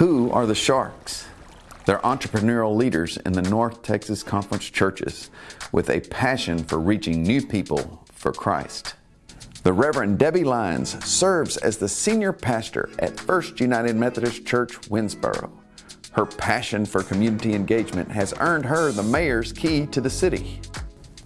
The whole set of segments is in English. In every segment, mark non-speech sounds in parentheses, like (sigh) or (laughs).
Who are the Sharks? They're entrepreneurial leaders in the North Texas Conference churches with a passion for reaching new people for Christ. The Reverend Debbie Lyons serves as the senior pastor at First United Methodist Church, Winnsboro. Her passion for community engagement has earned her the mayor's key to the city.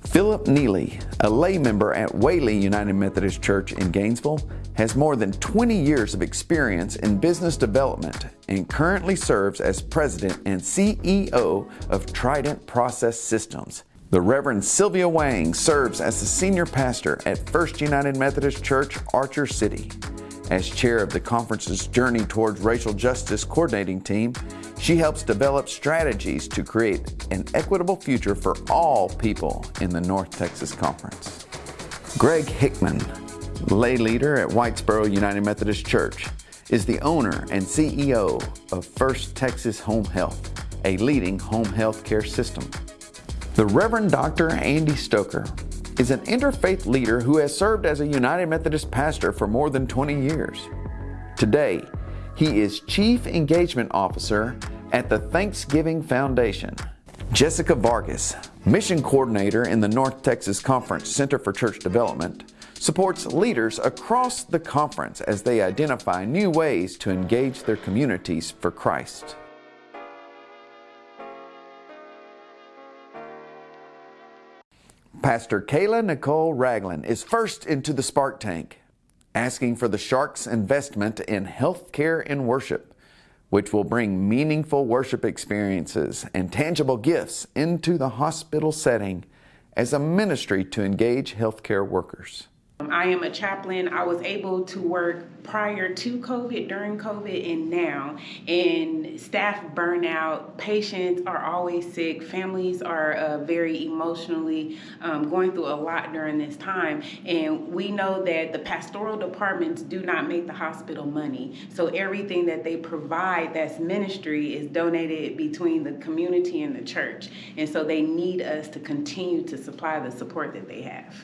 Philip Neely, a lay member at Whaley United Methodist Church in Gainesville, has more than 20 years of experience in business development and currently serves as president and CEO of Trident Process Systems. The Reverend Sylvia Wang serves as the senior pastor at First United Methodist Church, Archer City. As chair of the conference's Journey Towards Racial Justice coordinating team, she helps develop strategies to create an equitable future for all people in the North Texas Conference. Greg Hickman, lay leader at Whitesboro United Methodist Church, is the owner and CEO of First Texas Home Health, a leading home health care system. The Reverend Dr. Andy Stoker is an interfaith leader who has served as a United Methodist pastor for more than 20 years. Today, he is Chief Engagement Officer at the Thanksgiving Foundation. Jessica Vargas, Mission Coordinator in the North Texas Conference Center for Church Development, supports leaders across the conference as they identify new ways to engage their communities for Christ. Pastor Kayla Nicole Ragland is first into the Spark Tank, asking for the Sharks' investment in healthcare and worship, which will bring meaningful worship experiences and tangible gifts into the hospital setting as a ministry to engage healthcare workers. I am a chaplain. I was able to work prior to COVID, during COVID, and now. And staff burnout, patients are always sick, families are uh, very emotionally um, going through a lot during this time. And we know that the pastoral departments do not make the hospital money. So everything that they provide that's ministry is donated between the community and the church. And so they need us to continue to supply the support that they have.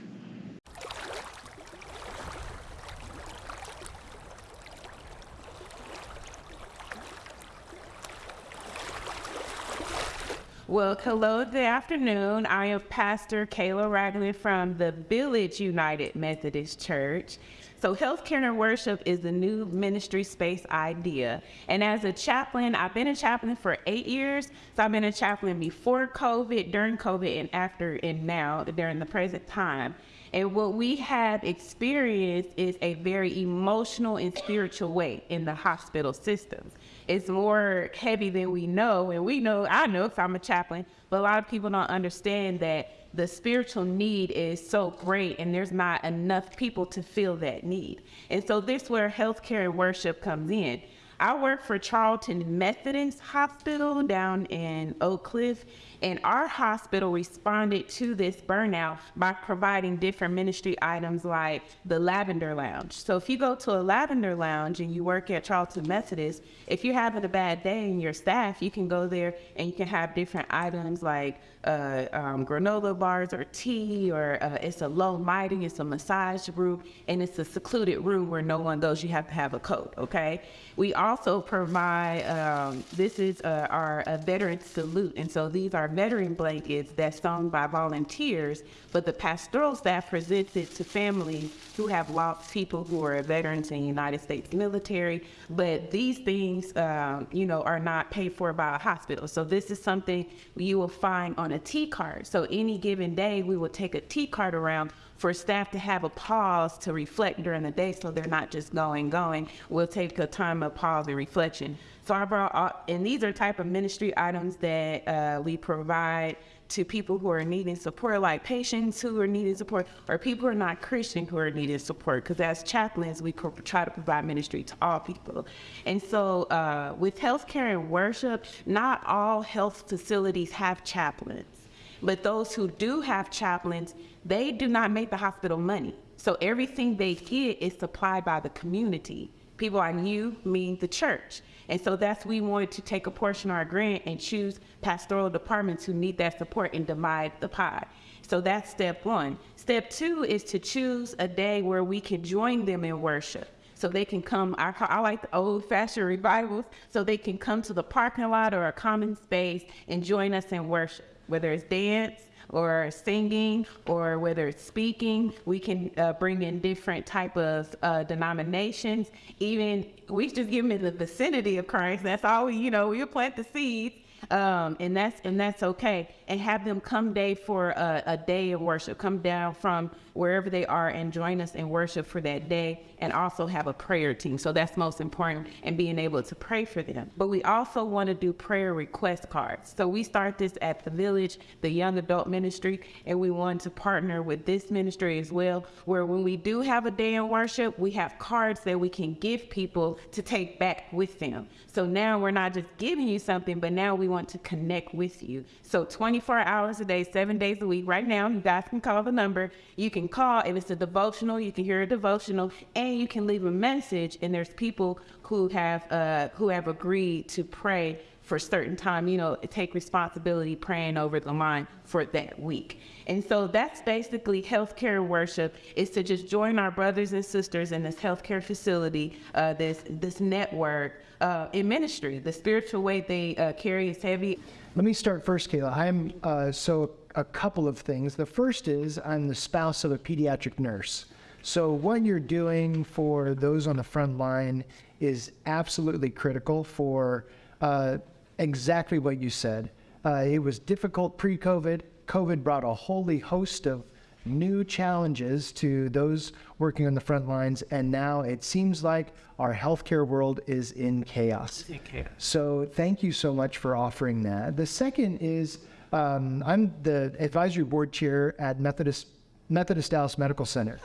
Well, hello, good afternoon. I am Pastor Kayla Ragland from the Village United Methodist Church. So, healthcare and worship is the new ministry space idea. And as a chaplain, I've been a chaplain for eight years. So, I've been a chaplain before COVID, during COVID, and after, and now, during the present time. And what we have experienced is a very emotional and spiritual way in the hospital systems it's more heavy than we know. And we know, I know if I'm a chaplain, but a lot of people don't understand that the spiritual need is so great and there's not enough people to fill that need. And so this where healthcare and worship comes in. I work for Charlton Methodist Hospital down in Oak Cliff, and our hospital responded to this burnout by providing different ministry items like the Lavender Lounge. So if you go to a Lavender Lounge and you work at Charlton Methodist, if you're having a bad day and your staff, you can go there and you can have different items like uh, um, granola bars or tea, or uh, it's a low lighting, it's a massage room, and it's a secluded room where no one goes. You have to have a coat, okay? We also provide, um, this is uh, our veteran salute, and so these are veteran blankets that's sewn by volunteers, but the pastoral staff presents it to families who have lost people who are veterans in the United States military, but these things, um, you know, are not paid for by a hospital. So this is something you will find on a T card. So any given day, we will take a T card around for staff to have a pause to reflect during the day so they're not just going, going. We'll take a time of pause and reflection. So I brought, and these are type of ministry items that uh, we provide to people who are needing support, like patients who are needing support, or people who are not Christian who are needing support. Because as chaplains, we try to provide ministry to all people. And so, uh, with healthcare and worship, not all health facilities have chaplains. But those who do have chaplains, they do not make the hospital money. So everything they get is supplied by the community. People like you mean the church. And so that's we wanted to take a portion of our grant and choose pastoral departments who need that support and divide the pie. So that's step one. Step two is to choose a day where we can join them in worship. so they can come. I, I like the old fashioned revivals, so they can come to the parking lot or a common space and join us in worship, whether it's dance or singing or whether it's speaking we can uh, bring in different type of uh, denominations. Even we just give them in the vicinity of christ. That's all we you know we'll plant the seeds um, and that's and that's okay. And have them come day for a, a, day of worship. Come down from wherever they are and join us in worship for that day, and also have a prayer team. So that's most important, and being able to pray for them. But we also want to do prayer request cards. So we start this at the village, the young adult ministry, and we want to partner with this ministry as well, where when we do have a day in worship, we have cards that we can give people to take back with them. So now we're not just giving you something, but now we want to connect with you. So 24 hours a day, seven days a week. Right now, you guys can call the number. You can call if it's a devotional. You can hear a devotional, and you can leave a message. And there's people who have uh, who have agreed to pray for a certain time, you know, take responsibility praying over the line for that week. And so that's basically healthcare worship is to just join our brothers and sisters in this healthcare facility, uh, this this network uh, in ministry. The spiritual weight they uh, carry is heavy. Let me start first, Kayla. I'm uh, so a couple of things. The first is I'm the spouse of a pediatric nurse. So what you're doing for those on the front line is absolutely critical for uh, exactly what you said. Uh, it was difficult pre COVID. COVID brought a wholly host of new challenges to those working on the front lines, and now it seems like our healthcare world is in chaos. in chaos. So, thank you so much for offering that. The second is um, I'm the advisory board chair at Methodist Methodist Dallas Medical Center,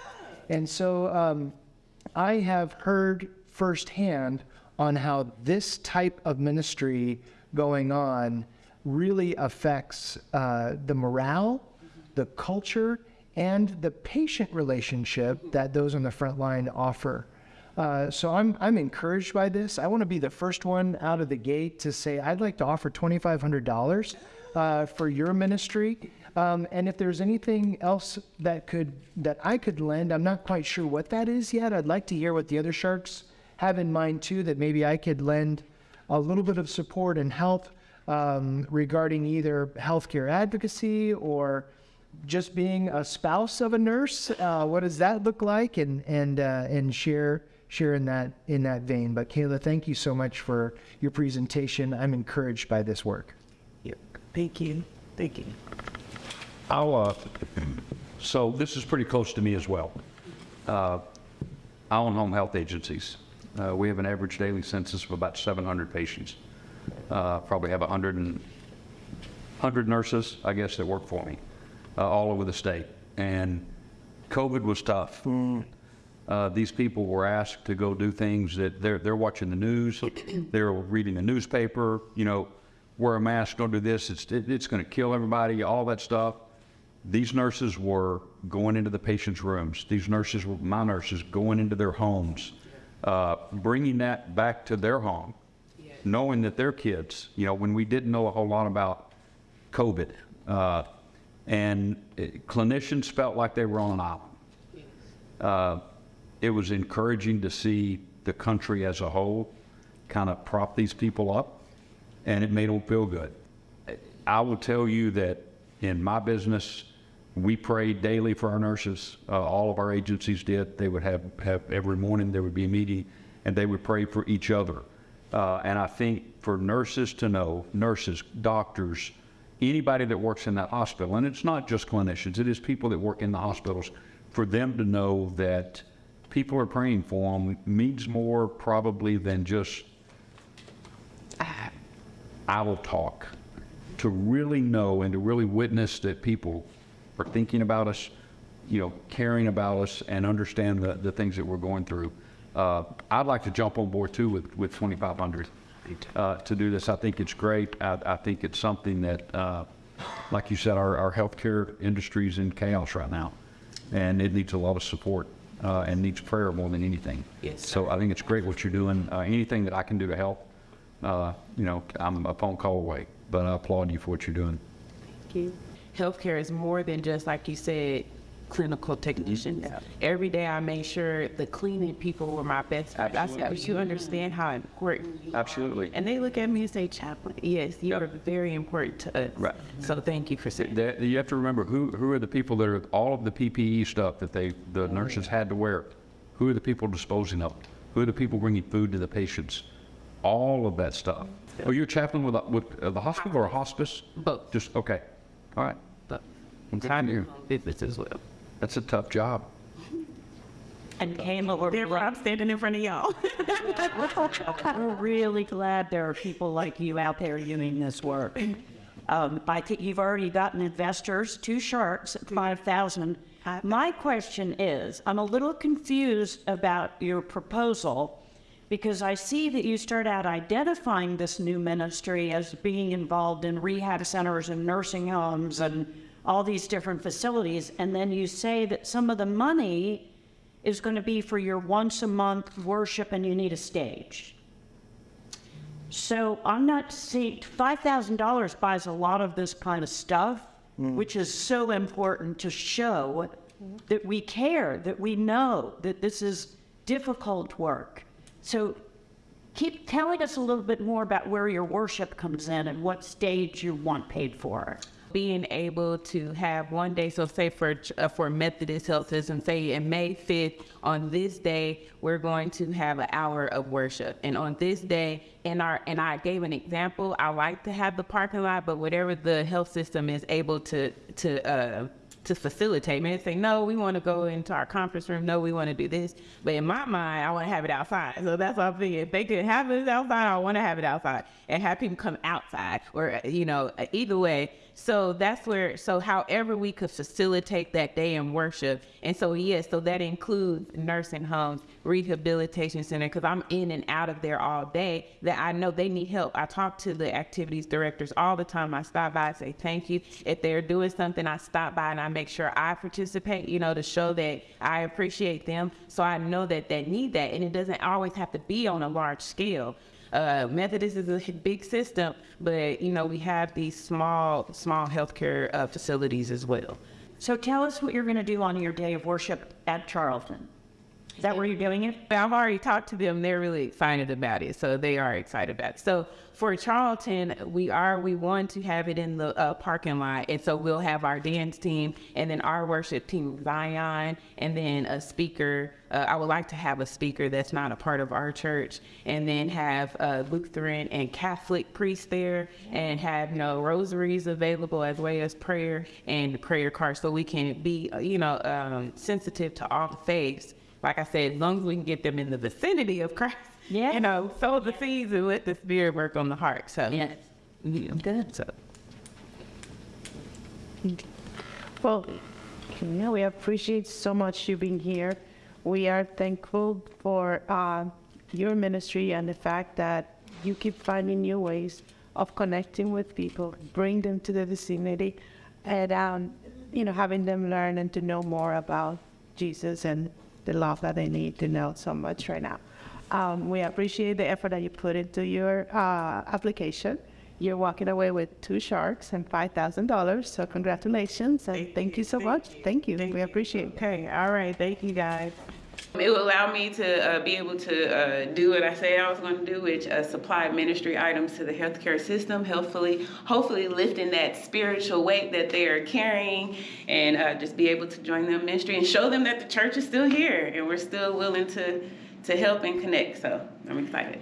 and so um, I have heard firsthand on how this type of ministry going on really affects uh, the morale, the culture, and the patient relationship that those on the front line offer. Uh, so I'm, I'm encouraged by this. I want to be the first one out of the gate to say I'd like to offer $2,500 uh, for your ministry. Um, and if there's anything else that could that I could lend, I'm not quite sure what that is yet. I'd like to hear what the other sharks have in mind too. That maybe I could lend a little bit of support and help um, regarding either healthcare advocacy or just being a spouse of a nurse. Uh, what does that look like? And and uh, and share share in that in that vein. But Kayla, thank you so much for your presentation. I'm encouraged by this work. Yep. Thank you. Thank you. I'll, uh, so this is pretty close to me as well. Uh, I own home health agencies. Uh, we have an average daily census of about 700 patients. Uh, probably have 100 and 100 nurses, I guess, that work for me, uh, all over the state. And COVID was tough. Uh, these people were asked to go do things that they're, they're watching the news, (clears throat) they're reading the newspaper, you know, wear a mask, don't do this, it's, it, it's going to kill everybody, all that stuff. These nurses were going into the patients' rooms. These nurses were my nurses going into their homes, uh, bringing that back to their home, knowing that their kids, you know, when we didn't know a whole lot about COVID, uh, and it, clinicians felt like they were on an island. Uh, it was encouraging to see the country as a whole kind of prop these people up, and it made them feel good. I will tell you that in my business, we prayed daily for our nurses. Uh, all of our agencies did. They would have, have every morning there would be a meeting, and they would pray for each other. Uh, and I think for nurses to know, nurses, doctors, anybody that works in that hospital, and it's not just clinicians, it is people that work in the hospitals, for them to know that people are praying for them means more probably than just I will talk. To really know and to really witness that people are thinking about us, you know, caring about us, and understand the, the things that we're going through. Uh, I'd like to jump on board too with, with 2,500 uh, to do this. I think it's great. I, I think it's something that, uh, like you said, our, our healthcare industry is in chaos right now, and it needs a lot of support uh, and needs prayer more than anything. Yes, So I think it's great what you're doing. Uh, anything that I can do to help, uh, you know, I'm a phone call away. But I applaud you for what you're doing. Healthcare is more than just like you said, clinical technicians. Every day I made sure the cleaning people were my best. I I said, but you understand how important. you are." Absolutely. And they look at me and say, Chaplain, yes, you are very important to us. Right. So thank you for saying that. You have to remember, who, who are the people that are, all of the PPE stuff that they, the nurses had to wear? Who are the people disposing of? Who are the people bringing food to the patients? All of that stuff. Are you're a chaplain with, a- with uh, the hospital or a hospice? Both. Just, okay, all right. But Well, good time for you. business. That's a tough job. And Kayla, we're, Therefore, I'm standing in front of y'all. (laughs) we're really glad there are people like you out there doing this work. Um, I think you've already gotten investors, two sharks 5,000. My question is, I'm a little confused about your proposal because I see that you start out identifying this new ministry as being involved in rehab centers and nursing homes and all these different facilities. And then you say that some of the money is going to be for your once a month worship and you need a stage. So I'm not seeing, $5,000 buys a lot of this kind of stuff, hmm. which is so important to show that we care, that we know that this is difficult work. So keep telling us a little bit more about where your worship comes in and what stage you want paid for. Being able to have one day, so say for uh, for Methodist Health System, say in May 5th, on this day, we're going to have an hour of worship. And on this day, in our and I gave an example, I like to have the parking lot, but whatever the health system is able to to uh, to facilitate. Man, say, no, we want to go into our conference room. No, we want to do this. But in my mind, I want to have it outside. So that's what I'm thinking. If they could have it outside, I want to have it outside and have people come outside or, you know, either way. So that's where, so however we could facilitate that day in worship. And so, yes, so that includes nursing homes, rehabilitation center, because I'm in and out of there all day that I know they need help. I talk to the activities directors all the time. I stop by and say thank you. If they're doing something, I stop by and I make sure I participate, you know, to show that I appreciate them. So I know that they need that. And it doesn't always have to be on a large scale. Uh, Methodist is a big system, but you know we have these small, small healthcare uh, facilities as well. So tell us what you're going to do on your day of worship at Charlton. Is that where you're doing it? I've already talked to them. They're really excited about it, so they are excited about it. So for Charlton, we are we want to have it in the uh, parking lot, and so we'll have our dance team, and then our worship team, Zion, and then a speaker. Uh, I would like to have a speaker that's not a part of our church, and then have uh, Lutheran and Catholic priests there, and have you know rosaries available as well as prayer and prayer cards, so we can be uh, you know um, sensitive to all the faiths like I said, as long as we can get them in the vicinity of Christ, Yeah. you know, sow the seeds and let the Spirit work on the heart. So, Yes. yeah. Good. So, Well, you know, we appreciate so much you being here. We are thankful for uh, your ministry and the fact that you keep finding new ways of connecting with people, bring them to the vicinity, and um, you know, having them learn and to know more about Jesus and the love that they need to know so much right now. Um, we appreciate the effort that you put into your uh, application. You're walking away with two sharks and five thousand dollars. So congratulations and thank, you so much. Thank you. we appreciate it. okay, all right, thank you guys. It will allow me to uh, be able to uh, do what I said I was going to do, which uh, supply ministry items to the healthcare system. Hopefully, hopefully lifting that spiritual weight that they are carrying, and uh, just be able to join them ministry and show them that the church is still here and we're still willing to to help and connect. So I'm excited.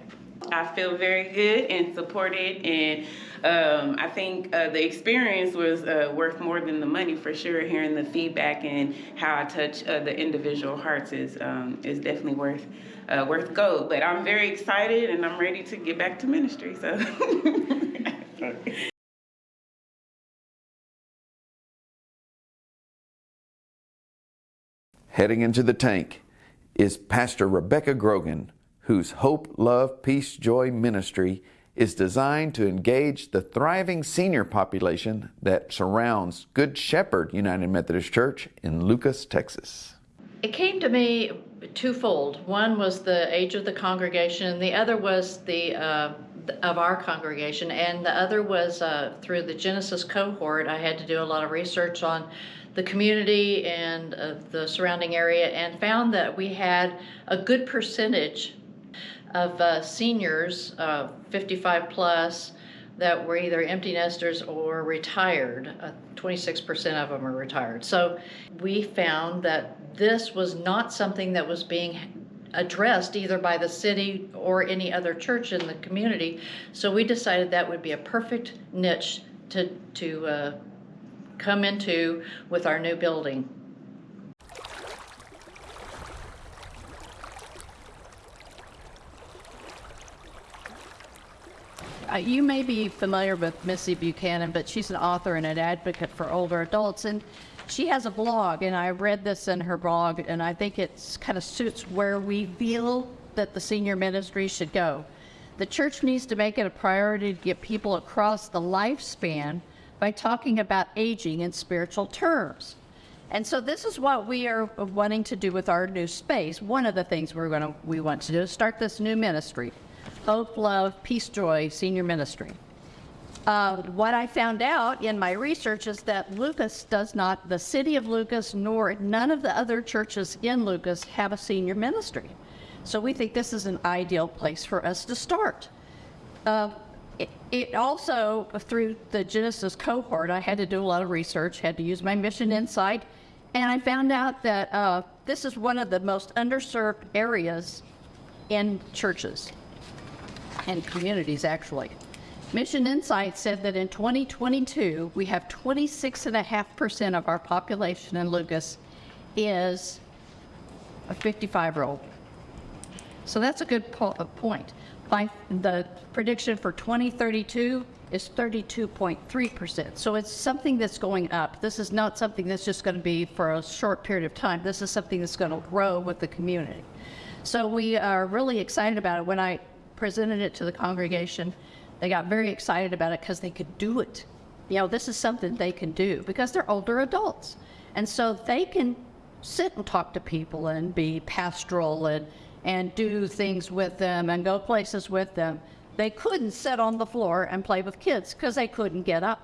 I feel very good and supported, and um, I think uh, the experience was uh, worth more than the money for sure. Hearing the feedback and how I touch uh, the individual hearts is um, is definitely worth uh, worth gold. But I'm very excited, and I'm ready to get back to ministry. So. (laughs) Heading into the tank is Pastor Rebecca Grogan, whose Hope, Love, Peace, Joy ministry is designed to engage the thriving senior population that surrounds Good Shepherd United Methodist Church in Lucas, Texas. It came to me twofold. One was the age of the congregation, the other was the uh, of our congregation, and the other was uh, through the Genesis cohort. I had to do a lot of research on the community and uh, the surrounding area and found that we had a good percentage of uh, seniors, uh, 55 plus, that were either empty nesters or retired. Uh, 26% of them are retired. So we found that this was not something that was being addressed either by the city or any other church in the community. So we decided that would be a perfect niche to, to uh, come into with our new building. Uh, you may be familiar with Missy Buchanan, but she's an author and an advocate for older adults, and she has a blog, and I read this in her blog, and I think it kind of suits where we feel that the senior ministry should go. The church needs to make it a priority to get people across the lifespan by talking about aging in spiritual terms. And so this is what we are wanting to do with our new space. One of the things we're going to we want to do is start this new ministry, Hope, Love, Peace, Joy Senior Ministry. Uh, what I found out in my research is that Lucas does not, the city of Lucas, nor none of the other churches in Lucas have a senior ministry. So we think this is an ideal place for us to start. Uh, it, it also, through the Genesis cohort, I had to do a lot of research, had to use my mission insight, and I found out that uh, this is one of the most underserved areas in churches and communities, actually. Mission Insight said that in 2022, we have 26.5% of our population in Lucas is a 55 year old. So that's a good po- point. By the prediction for 2032 is 32.3%. So it's something that's going up. This is not something that's just going to be for a short period of time. This is something that's going to grow with the community. So we are really excited about it. When I presented it to the congregation, they got very excited about it because they could do it. You know, this is something they can do because they're older adults. And so they can sit and talk to people and be pastoral and, and do things with them and go places with them. They couldn't sit on the floor and play with kids because they couldn't get up.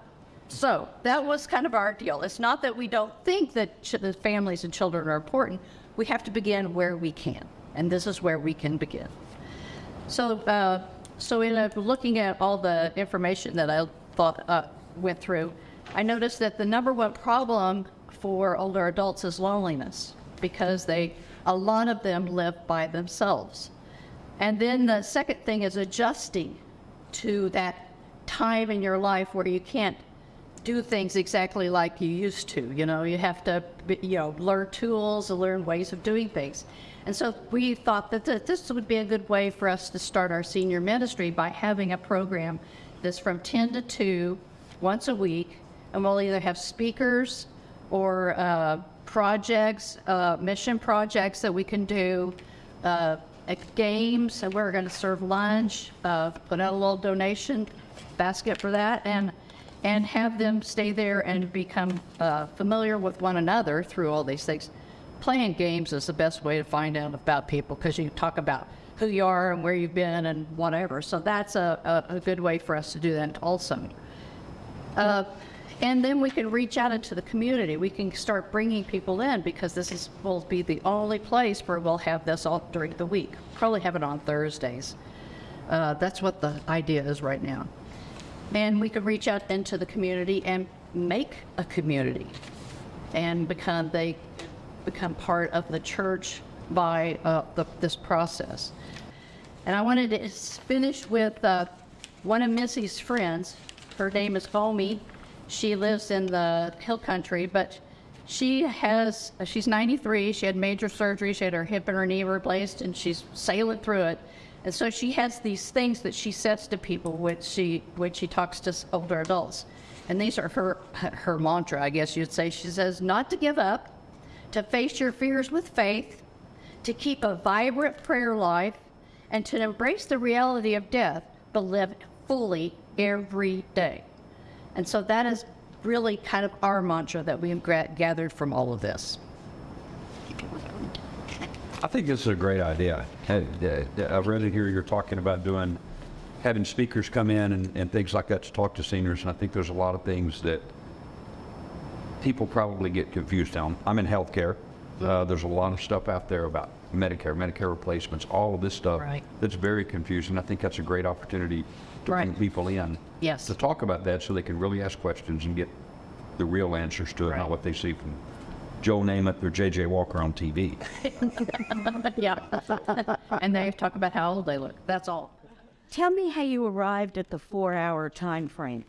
So that was kind of our deal. It's not that we don't think that the families and children are important. We have to begin where we can, and this is where we can begin. So, uh, so in uh, looking at all the information that I thought uh, went through, I noticed that the number one problem for older adults is loneliness because they, a lot of them live by themselves. And then the second thing is adjusting to that time in your life where you can't do things exactly like you used to. You know, you have to, you know, learn tools, and learn ways of doing things. And so we thought that th- this would be a good way for us to start our senior ministry by having a program that's from 10 to 2 once a week, and we'll either have speakers or uh, projects, uh, mission projects that we can do, uh, games, we're going to serve lunch, uh, put out a little donation basket for that, and and have them stay there and become uh, familiar with one another through all these things. Playing games is the best way to find out about people because you talk about who you are and where you've been and whatever. So that's a, a, a good way for us to do that also. Uh, and then we can reach out into the community. We can start bringing people in because this is will be the only place where we'll have this all during the week. Probably have it on Thursdays. Uh, that's what the idea is right now. And we can reach out into the community and make a community and become they become part of the church by uh, the, this process. And I wanted to finish with uh, one of Missy's friends. Her name is Gomi. She lives in the hill country, but she has, she's 93. She had major surgery. She had her hip and her knee replaced, and she's sailing through it. And so she has these things that she says to people when she, when she talks to older adults. And these are her, her mantra, I guess you'd say. She says, not to give up, to face your fears with faith, to keep a vibrant prayer life, and to embrace the reality of death, but live fully every day. And so that is really kind of our mantra that we have gathered from all of this. I think this is a great idea. Hey, I've read it here, you're talking about doing, having speakers come in and, and things like that to talk to seniors. And I think there's a lot of things that people probably get confused on. I'm in healthcare. Uh, there's a lot of stuff out there about Medicare, Medicare replacements, all of this stuff. Right. That's very confusing. I think that's a great opportunity to bring people in. Yes. To talk about that so they can really ask questions and get the real answers to it, not what they see from Joe Namath or J.J. Walker on TV. (laughs) (laughs) Yeah. (laughs) And they talk about how old they look. That's all. Tell me how you arrived at the four-hour time frame.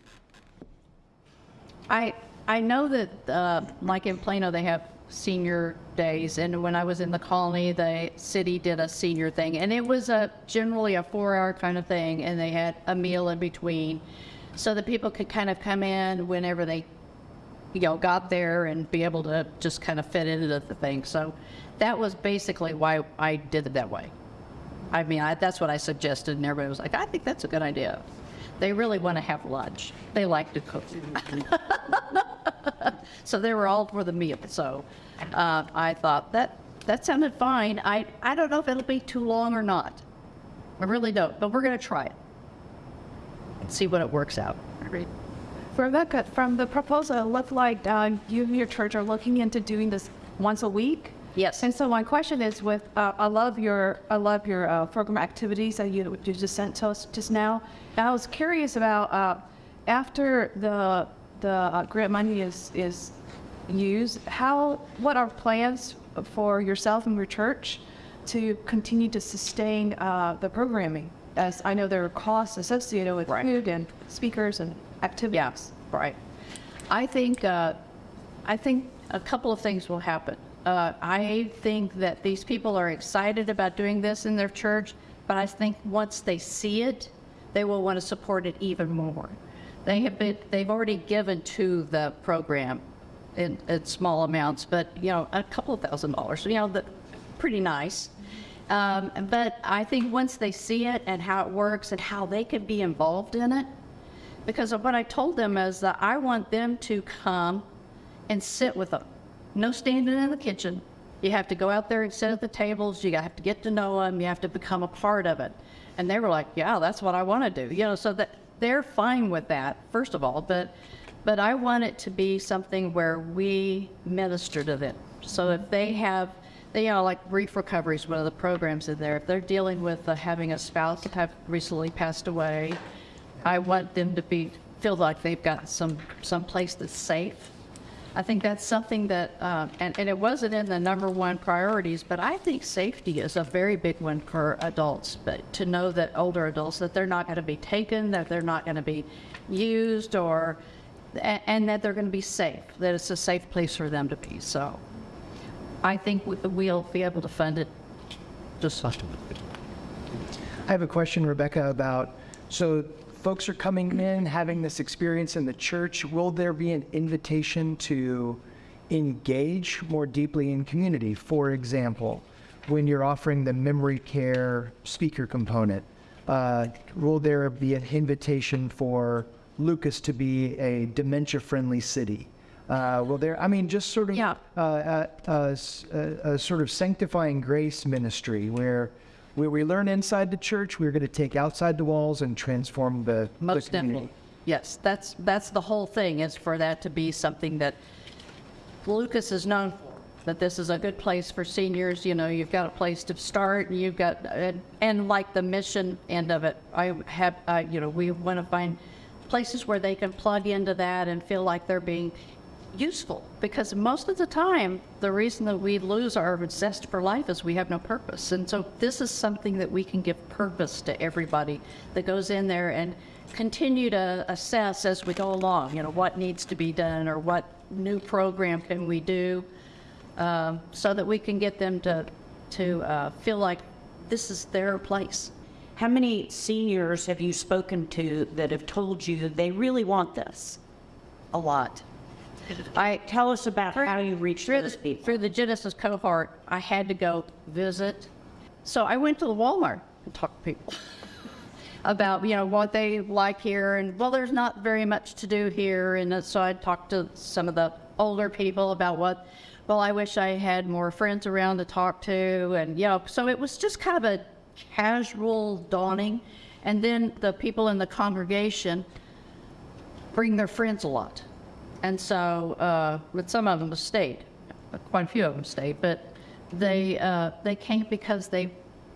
I, I know that, uh, like in Plano, they have senior days, and when I was in the colony, the city did a senior thing, and it was a, generally a four-hour kind of thing, and they had a meal in between, so that people could kind of come in whenever they, you know, got there and be able to just kind of fit into the thing. So that was basically why I did it that way. I mean, I, that's what I suggested, and everybody was like, I think that's a good idea. They really want to have lunch. They like to cook. (laughs) so they were all for the meal. So uh, I thought that that sounded fine. I, I don't know if it'll be too long or not. I really don't, but we're going to try it and see what it works out. Rebecca, from the proposal, it looked like uh, you and your church are looking into doing this once a week. Yes. And so my question is, with uh, I love your I love your uh, program activities that you, you just sent to us just now. And I was curious about uh, after the the uh, grant money is is used, how what are plans for yourself and your church to continue to sustain uh, the programming? As I know there are costs associated with Right. food and speakers and activities. Yeah, right. I think, uh, I think a couple of things will happen. Uh, I think that these people are excited about doing this in their church, but I think once they see it, they will want to support it even more. They have been, they've already given to the program in, in small amounts, but, you know, a couple of thousand dollars, you know, that, pretty nice. Um, but I think once they see it and how it works and how they can be involved in it, because what I told them is that I want them to come and sit with them. No standing in the kitchen. You have to go out there and sit at the tables. You have to get to know them. You have to become a part of it. And they were like, "Yeah, that's what I want to do." You know, so that they're fine with that. First of all, but but I want it to be something where we minister to them. So if they have, they, you know, like Grief Recovery is one of the programs in there. If they're dealing with uh, having a spouse that have recently passed away, I want them to be feel like they've got some some place that's safe. I think that's something that, uh, and, and it wasn't in the number one priorities, but I think safety is a very big one for adults. But to know that older adults that they're not going to be taken, that they're not going to be used, or a- and that they're going to be safe, that it's a safe place for them to be. So, I think we- we'll be able to fund it. Just I have a question, Rebecca, about, so folks are coming in, having this experience in the church. Will there be an invitation to engage more deeply in community? For example, when you're offering the memory care speaker component, uh, will there be an invitation for Lucas to be a dementia-friendly city? Uh, will there, I mean, just sort of Yeah. uh, uh, uh, a, a sort of sanctifying grace ministry where where we learn inside the church, we're going to take outside the walls and transform the, the Most community. definitely. Yes, that's, that's the whole thing, is for that to be something that Lucas is known for, that this is a good place for seniors, you know, you've got a place to start, and you've got, and, and like the mission end of it, I have, uh, you know, we want to find places where they can plug into that and feel like they're being useful, because most of the time, the reason that we lose our zest for life is we have no purpose. And so this is something that we can give purpose to everybody that goes in there and continue to assess as we go along, you know, what needs to be done or what new program can we do um, so that we can get them to, to uh, feel like this is their place. How many seniors have you spoken to that have told you they really want this? A lot. I, Tell us about how you reached through those the, people. through the Genesis cohort, I had to go visit. So I went to the Walmart and talked to people (laughs) about, you know, what they like here. And well, there's not very much to do here. And so I talked to some of the older people about what, well, I wish I had more friends around to talk to. And, you know, so it was just kind of a casual dawning. And then the people in the congregation bring their friends a lot. And so, uh, with some of them stayed, quite a few of them stayed, but they, uh, they came because they,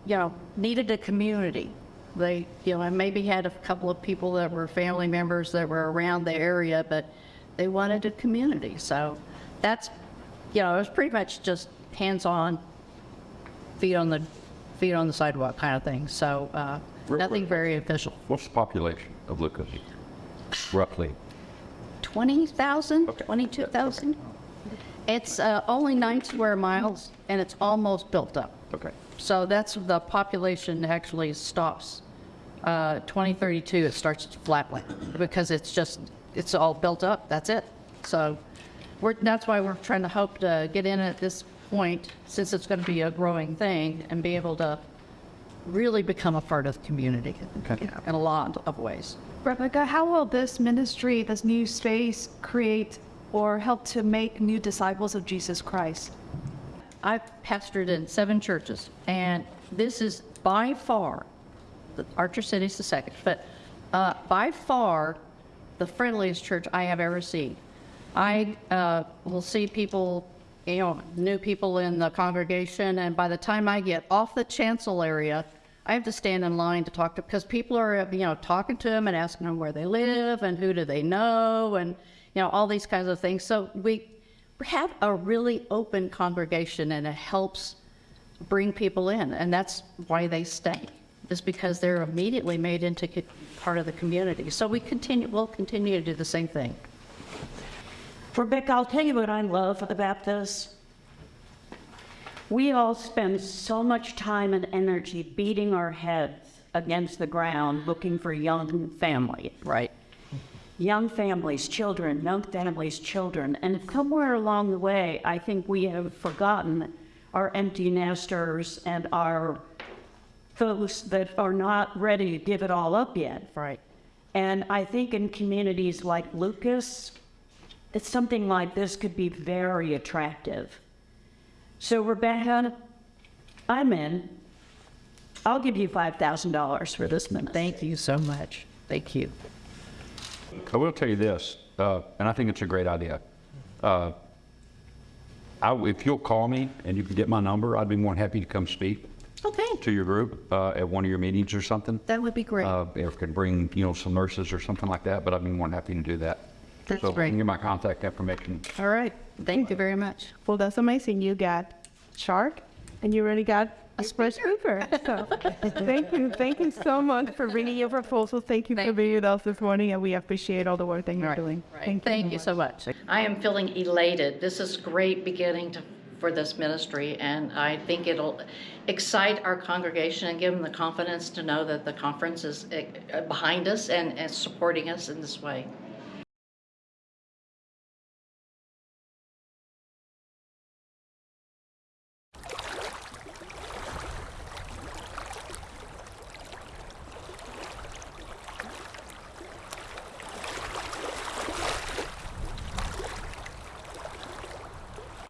you know, needed a community. They, you know, and maybe had a couple of people that were family members that were around the area, but they wanted a community. So that's, you know, it was pretty much just hands-on, feet on the, feet on the sidewalk kind of thing. So, uh, nothing very official. What's the population of Lucas, roughly? 20,000, Okay. 22,000. It's uh, only nine square miles, and it's almost built up. Okay. So that's, the population actually stops. Uh, 2032, it starts to flatline, because it's just, it's all built up, that's it. So we're, that's why we're trying to hope to get in at this point, since it's going to be a growing thing, and be able to really become a part of the community you know, in a lot of ways. Rebecca, how will this ministry, this new space, create or help to make new disciples of Jesus Christ? I've pastored in seven churches, and this is by far, Archer City is the second, but uh, by far the friendliest church I have ever seen. I uh, will see people, you know, new people in the congregation, and by the time I get off the chancel area, I have to stand in line to talk to, because people are, you know, talking to them and asking them where they mm-hmm. live and who do they know, and, you know, all these kinds of things. So we have a really open congregation, and it helps bring people in, and that's why they stay, is because they're immediately made into part of the community. So we continue, we'll continue to do the same thing. Rebecca, I'll tell you what I love about this. We all spend so much time and energy beating our heads against the ground looking for young family. Right. Young families, children, young families, children. And somewhere along the way, I think we have forgotten our empty nesters and our folks that are not ready to give it all up yet. Right. And I think in communities like Lucas, it's something like this could be very attractive. So Rebecca, I'm in. I'll give you $5,000 for this ministry. Thank you so much. Thank you. I will tell you this, uh, and I think it's a great idea. Uh, I, if you'll call me and you can get my number, I'd be more than happy to come speak Okay, to your group uh, at one of your meetings or something. that would be great. Uh, if could bring, you know, some nurses or something like that, but I'd be more than happy to do that. That's So great. you can get my contact information. All right. Thank you very much. Well, that's amazing. You got shark, and you already got a spread Cooper. So, thank you, thank you so much for bringing your proposal. Thank you for being with us this morning, and we appreciate all the work that you're right. doing. Right. Thank you so much. I am feeling elated. This is great beginning to, for this ministry, and I think it'll excite our congregation and give them the confidence to know that the conference is eh, behind us and, and supporting us in this way.